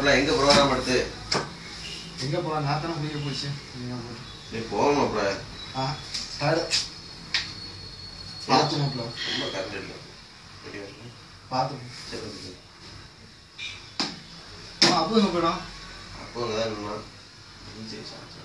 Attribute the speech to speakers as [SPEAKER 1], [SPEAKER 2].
[SPEAKER 1] மாப்பிள்ள எங்க ப்ரோக்ராம் எடுத்து?
[SPEAKER 2] எங்க போலாம்? நான் தானே குடிக்க போச்சு.
[SPEAKER 1] நீ போக மாப்பிள்ள.
[SPEAKER 2] ஆ பார்த்து மாப்பிள்ள.
[SPEAKER 1] ரொம்ப கரண்ட் இல்லை.
[SPEAKER 2] பார்த்து
[SPEAKER 1] சரி
[SPEAKER 2] அப்போ எங்க போயிடும்?
[SPEAKER 1] அப்போ அங்கே தான் நின்னா சரி. சாப்பிட்டு